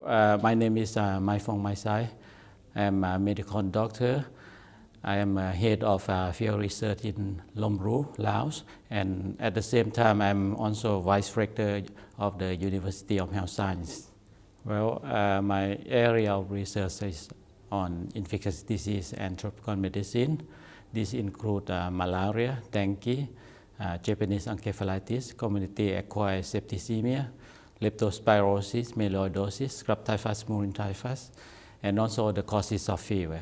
Uh, my name is uh, Mayfong Mayxay. I'm a medical doctor. I am head of uh, field research in LOMWRU, Laos, and at the same time, I'm also vice rector of the University of Health Science. Well, uh, my area of research is on infectious disease and tropical medicine. This includes uh, malaria, dengue, uh, Japanese encephalitis, community acquired septicemia, leptospirosis, melioidosis, scrub typhus, murine typhus, and also the causes of fever.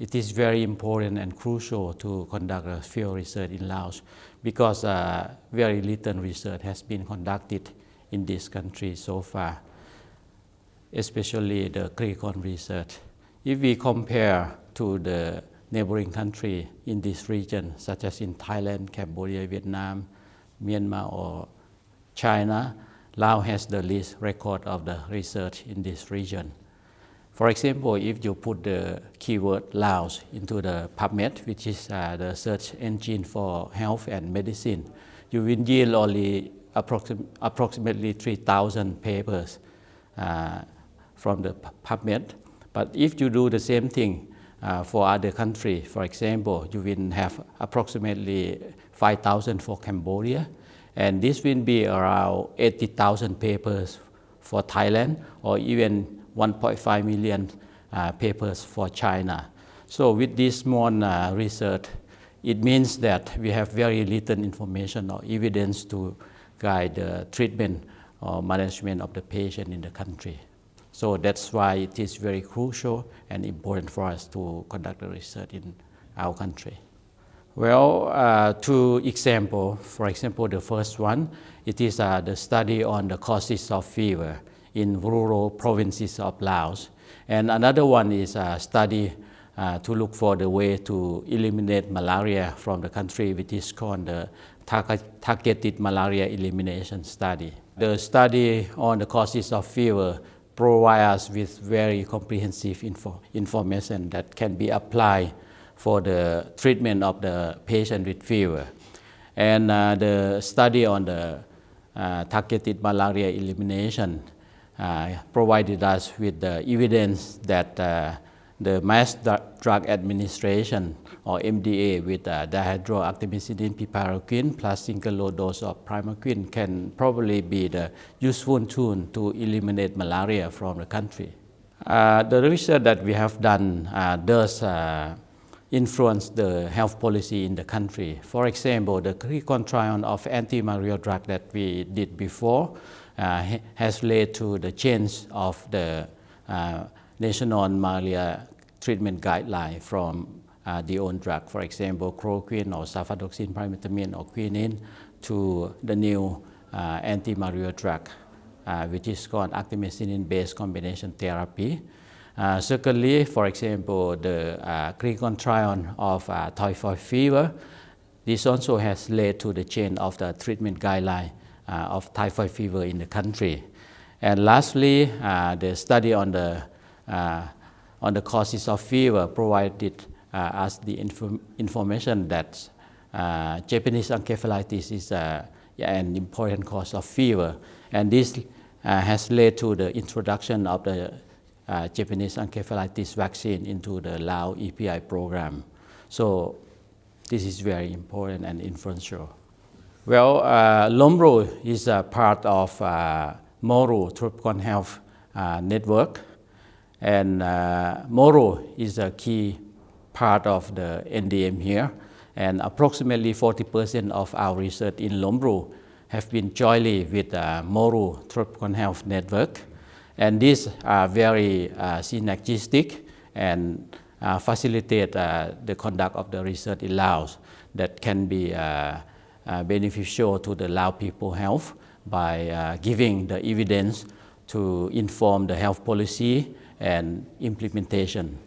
It is very important and crucial to conduct a field research in Laos because uh, very little research has been conducted in this country so far, especially the clinical research. If we compare to the neighboring country in this region, such as in Thailand, Cambodia, Vietnam, Myanmar, or China, Laos has the least record of the research in this region. For example, if you put the keyword Laos into the PubMed, which is uh, the search engine for health and medicine, you will yield only approxim approximately 3,000 papers uh, from the PubMed. But if you do the same thing uh, for other countries, for example, you will have approximately 5,000 for Cambodia, and this will be around 80,000 papers for Thailand or even 1.5 million uh, papers for China. So with this small uh, research, it means that we have very little information or evidence to guide the treatment or management of the patient in the country. So that's why it is very crucial and important for us to conduct the research in our country. Well, uh, two examples. For example, the first one, it is uh, the study on the causes of fever in rural provinces of Laos. And another one is a study uh, to look for the way to eliminate malaria from the country, which is called the Targeted Malaria Elimination Study. The study on the causes of fever provides us with very comprehensive info information that can be applied for the treatment of the patient with fever. And uh, the study on the uh, targeted malaria elimination uh, provided us with the evidence that uh, the mass drug administration or MDA with uh, dihydroartemisinin piperaquine plus single low dose of primaquine can probably be the useful tool to eliminate malaria from the country. Uh, the research that we have done uh, does uh, influence the health policy in the country. For example, the clinical trial of anti-malaria drug that we did before uh, has led to the change of the uh, national malaria treatment guideline from uh, the own drug, for example, chloroquine or sulfadoxine, pyrimethamine or quinine, to the new uh, anti-malaria drug, uh, which is called artemisinin-based combination therapy. Uh, secondly, for example, the uh, clinical trial of uh, typhoid fever, this also has led to the change of the treatment guideline uh, of typhoid fever in the country. And lastly, uh, the study on the, uh, on the causes of fever provided us the inform information that Japanese encephalitis is an important cause of fever. And this has led to the introduction of the uh, Japanese encephalitis vaccine into the Lao EPI program. So this is very important and influential. Well, uh, is a part of uh, Moru Tropical Health uh, Network. And uh, Moru is a key part of the NDM here. And approximately 40% of our research in LOMWRU have been jointly with uh, Moru Tropical Health Network. And these are very uh, synergistic and uh, facilitate uh, the conduct of the research in Laos that can be beneficial to the Lao people health by giving the evidence to inform the health policy and implementation.